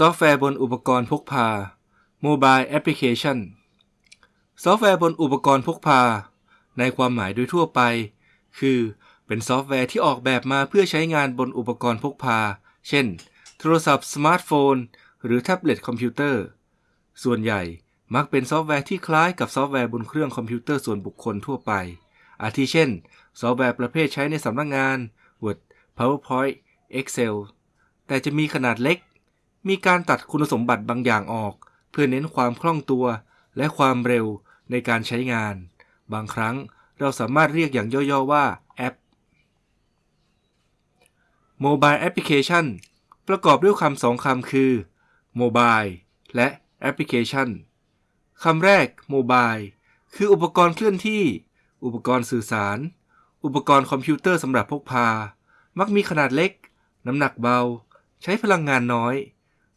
ซอฟต์แวร์บนอุปกรณ์พกพา Mobile Application ซอฟต์แวร์บนอุปกรณ์พกพา ในความหมายโดยทั่วไป คือ เป็นซอฟต์แวร์ที่ออกแบบมาเพื่อใช้งานบนอุปกรณ์พกพา เช่น โทรศัพท์สมาร์ทโฟน หรือแท็บเล็ตคอมพิวเตอร์ ส่วนใหญ่มักเป็นซอฟต์แวร์ที่คล้ายกับซอฟต์แวร์บนเครื่องคอมพิวเตอร์ส่วนบุคคลทั่วไป อาทิเช่น ซอฟต์แวร์ประเภทใช้ในสำนักงาน Word PowerPoint Excel แต่จะมีขนาดเล็ก มีการตัดคุณสมบัติบางอย่างออก เพื่อเน้นความคล่องตัว และความเร็วในการใช้งาน บางครั้งเราสามารถเรียกอย่างย่อๆว่าแอป Mobile Application ประกอบด้วยคำสองคำคือ Mobile และ Application คำแรก Mobile คืออุปกรณ์เคลื่อนที่ อุปกรณ์สื่อสาร อุปกรณ์คอมพิวเตอร์สำหรับพกพา มักมีขนาดเล็ก น้ำหนักเบา ใช้พลังงานน้อย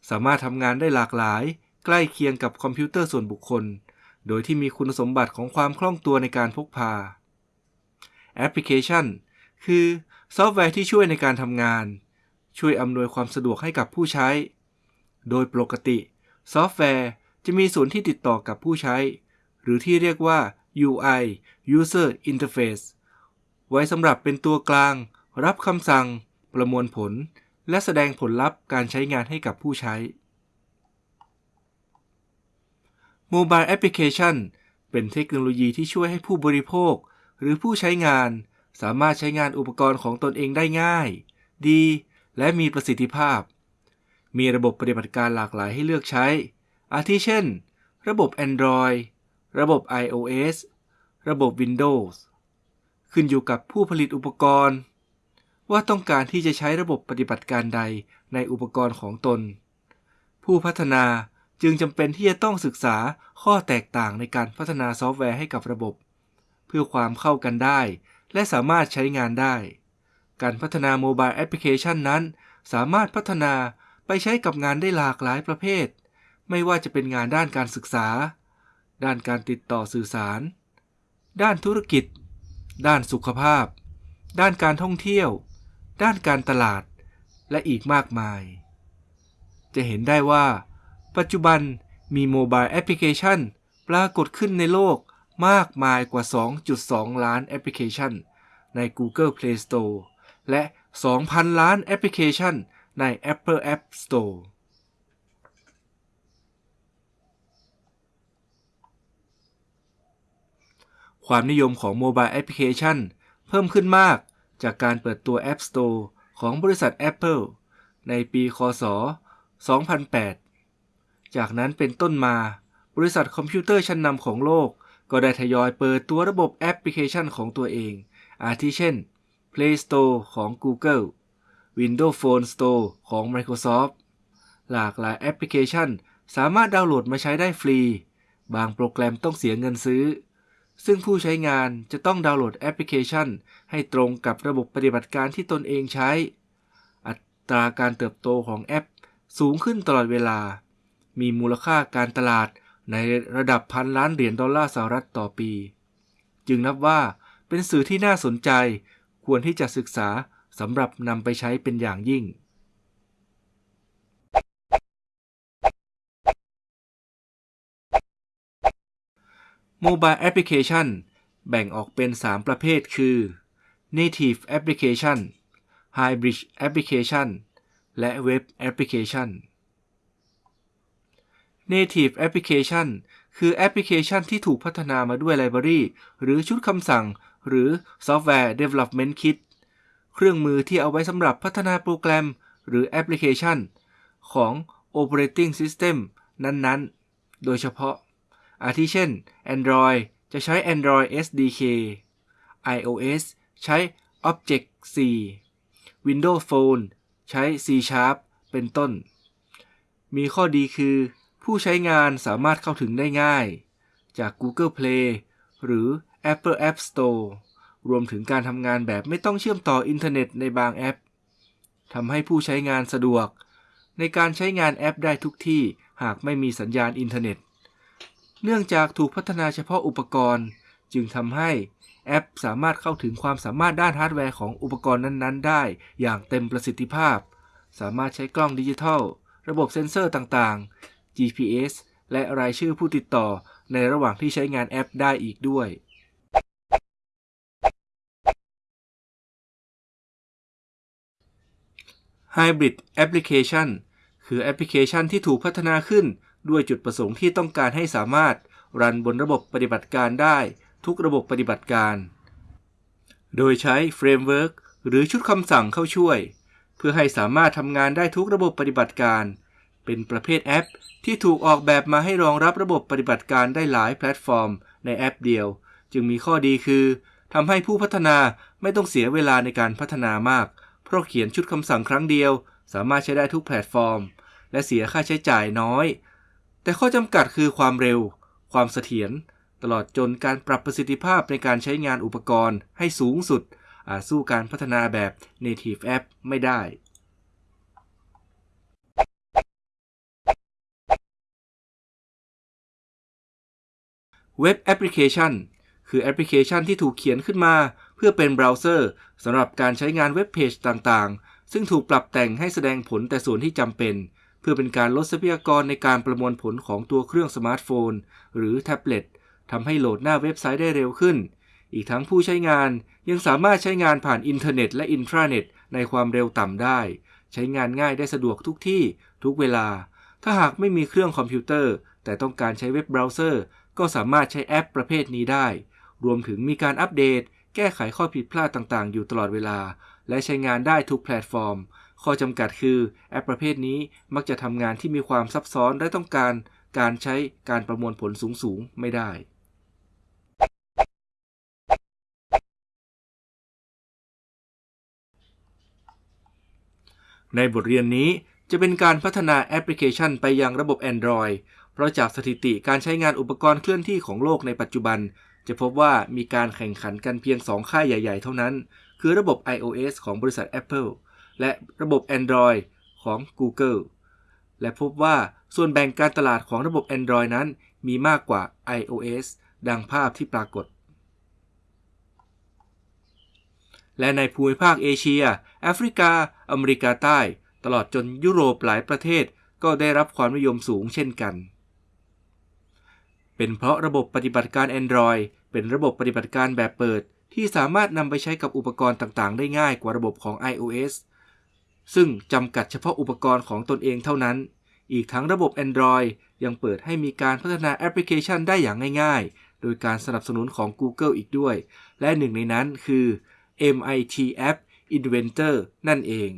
สามารถทำงานได้หลากหลาย ใกล้เคียงกับคอมพิวเตอร์ส่วนบุคคล โดยที่มีคุณสมบัติของความคล่องตัวในการพกพา แอปพลิเคชัน คือซอฟต์แวร์ที่ช่วยในการทำงาน ช่วยอำนวยความสะดวกให้กับผู้ใช้ โดยปกติ ซอฟต์แวร์จะมีส่วนที่ติดต่อกับผู้ใช้ หรือที่เรียกว่า UI User Interface ไว้สำหรับเป็นตัวกลาง รับคำสั่ง ประมวลผล และแสดงผลลัพธ์การใช้งานให้กับผู้ใช้ Mobile Application เป็นเทคโนโลยีที่ช่วยให้ผู้บริโภค หรือผู้ใช้งาน สามารถใช้งานอุปกรณ์ของตนเองได้ง่าย ดี และมีประสิทธิภาพ มีระบบปฏิบัติการหลากหลายให้เลือกใช้ อาทิเช่น ระบบ Android ระบบ iOS ระบบ Windows ขึ้นอยู่กับผู้ผลิตอุปกรณ์ ว่าต้องการที่จะใช้ระบบปฏิบัติการใดในอุปกรณ์ของตน ผู้พัฒนาจึงจำเป็นที่จะต้องศึกษาข้อแตกต่างในการพัฒนาซอฟต์แวร์ให้กับระบบ เพื่อความเข้ากันได้ และสามารถใช้งานได้ การพัฒนา mobile แอปพลิเคชันนั้น สามารถพัฒนาไปใช้กับงานได้หลากหลายประเภท ไม่ว่าจะเป็นงานด้านการศึกษา ด้านการติดต่อสื่อสาร ด้านธุรกิจ ด้านสุขภาพ ด้านการท่องเที่ยว ด้านการตลาด และอีกมากมาย จะเห็นได้ว่า ปัจจุบันมี mobile แอปพลิเคชันปรากฏขึ้นในโลกมากมายกว่า 2.2 ล้านแอปพลิเคชัน ใน Google Play Store และ 2,000 ล้านแอปพลิเคชันใน Apple App Store ความนิยมของ mobile แอปพลิเคชันเพิ่มขึ้นมาก จากการเปิดตัว App Store ของบริษัท Apple ในปีคศ 2008 จากนั้นเป็นต้นมา บริษัทคอมพิวเตอร์ชั้นนำของโลก ก็ได้ทยอยเปิดตัวระบบแอปพลิเคชันของตัวเอง อาทิเช่น Play Store ของ Google Windows Phone Store ของ Microsoft หลากหลายแอปพลิเคชันสามารถดาวน์โหลดมาใช้ได้ฟรี บางโปรแกรมต้องเสียเงินซื้อ ซึ่งผู้ใช้งานจะต้องดาวน์โหลดแอปพลิเคชัน ให้ตรงกับระบบปฏิบัติการที่ตนเองใช้ อัตราการเติบโตของแอป สูงขึ้นตลอดเวลา มีมูลค่าการตลาดในระดับพันล้านเหรียญดอลลาร์สหรัฐต่อปี จึงนับว่าเป็นสื่อที่น่าสนใจ ควรที่จะศึกษาสำหรับนำไปใช้เป็นอย่างยิ่ง Mobile Application แบ่งออกเป็น 3 ประเภทคือ Native Application Hybrid Application และ Web Application Native Application คือแอปพลิเคชันที่ถูกพัฒนามาด้วยไลบรารีหรือชุดคำสั่ง หรือ Software Development Kit เครื่องมือที่เอาไว้สำหรับพัฒนาโปรแกรม หรือแอปพลิเคชัน ของ Operating System นั้นๆ โดยเฉพาะ อาทิเช่น Android จะใช้ Android SDK iOS ใช้ Object-C Windows Phone ใช้ C Sharp เป็นต้น มีข้อดีคือ ผู้ใช้งานสามารถเข้าถึงได้ง่าย จาก Google Play หรือ Apple App Store รวมถึงการทำงานแบบไม่ต้องเชื่อมต่ออินเทอร์เน็ตในบางแอปทำให้ผู้ใช้งานสะดวก ในการใช้งานแอปได้ทุกที่หากไม่มีสัญญาณอินเทอร์เน็ต เนื่องจากถูกพัฒนาเฉพาะอุปกรณ์ จึงทำให้แอปสามารถเข้าถึงความสามารถด้านฮาร์ดแวร์ของอุปกรณ์นั้นๆ ได้อย่างเต็มประสิทธิภาพ สามารถใช้กล้องดิจิทัล ระบบเซ็นเซอร์ต่างๆ GPS และรายชื่อผู้ติดต่อในระหว่างที่ใช้งานแอปได้อีกด้วย Hybrid Application คือแอปพลิเคชันที่ถูกพัฒนาขึ้น ด้วยจุดประสงค์ที่ต้องการให้สามารถรันบนระบบปฏิบัติการได้ทุกระบบปฏิบัติการ โดยใช้ framework หรือชุดคำสั่งเข้าช่วย เพื่อให้สามารถทำงานได้ทุกระบบปฏิบัติการ เป็นประเภทแอป ที่ถูกออกแบบมาให้รองรับระบบปฏิบัติการได้หลายแพลตฟอร์ม ในแอปเดียว จึงมีข้อดีคือทำให้ผู้พัฒนาไม่ต้องเสียเวลาในการพัฒนามาก เพราะเขียนชุดคำสั่งครั้งเดียว สามารถใช้ได้ทุกแพลตฟอร์ม และเสียค่าใช้จ่ายน้อย แต่ข้อจำกัดคือความเร็ว ความเสถียร ตลอดจนการปรับประสิทธิภาพในการใช้งานอุปกรณ์ให้สูงสุด อาจสู้การพัฒนาแบบ Native App ไม่ได้ เว็บแอปพลิเคชัน คือแอปพลิเคชันที่ถูกเขียนขึ้นมา เพื่อเป็นเบราว์เซอร์สำหรับการใช้งานเว็บเพจต่างๆ ซึ่งถูกปรับแต่งให้แสดงผลแต่ส่วนที่จำเป็น เพื่อเป็นการลดทรัพยากรในการประมวลผลของตัวเครื่องสมาร์ทโฟน หรือแท็บเล็ตทำให้โหลดหน้าเว็บไซต์ได้เร็วขึ้น อีกทั้งผู้ใช้งานยังสามารถใช้งานผ่านอินเทอร์เน็ตและอินทราเน็ตในความเร็วต่ำได้ ใช้งานง่ายได้สะดวกทุกที่ทุกเวลา ถ้าหากไม่มีเครื่องคอมพิวเตอร์ แต่ต้องการใช้เว็บเบราว์เซอร์ ก็สามารถใช้แอปประเภทนี้ได้ รวมถึงมีการอัปเดต แก้ไขข้อผิดพลาดต่างๆ อยู่ตลอดเวลา และใช้งานได้ทุกแพลตฟอร์ม ข้อจำกัดคือแอปประเภทนี้มักจะทำงานที่มีความซับซ้อนและต้องการการใช้การประมวลผลสูงๆ ไม่ได้ ในบทเรียนนี้จะเป็นการพัฒนาแอปพลิเคชันไปยังระบบ Android เพราะจากสถิติการใช้งานอุปกรณ์เคลื่อนที่ของโลกในปัจจุบัน จะพบว่ามีการแข่งขันกันเพียง 2 ค่ายใหญ่ ๆ เท่านั้น คือระบบ iOS ของบริษัท Apple และระบบ Android ของ Google และพบว่าส่วนแบ่งการตลาดของระบบ Android นั้นมีมากกว่า iOS ดังภาพที่ปรากฏ และในภูมิภาคเอเชีย แอฟริกา อเมริกาใต้ ตลอดจนยุโรปหลายประเทศก็ได้รับความนิยมสูงเช่นกัน เป็นเพราะระบบปฏิบัติการ Android เป็นระบบปฏิบัติการแบบเปิด ที่สามารถนำไปใช้กับอุปกรณ์ต่างๆ ได้ง่ายกว่าระบบของ iOS ซึ่งจำกัดเฉพาะอุปกรณ์ของตนเองเท่านั้น อีกทั้งระบบ Android ยังเปิดให้มีการพัฒนาแอปพลิเคชันได้อย่างง่ายๆ โดยการสนับสนุนของ Google อีกด้วย และหนึ่งในนั้นคือ MIT App Inventor นั่นเอง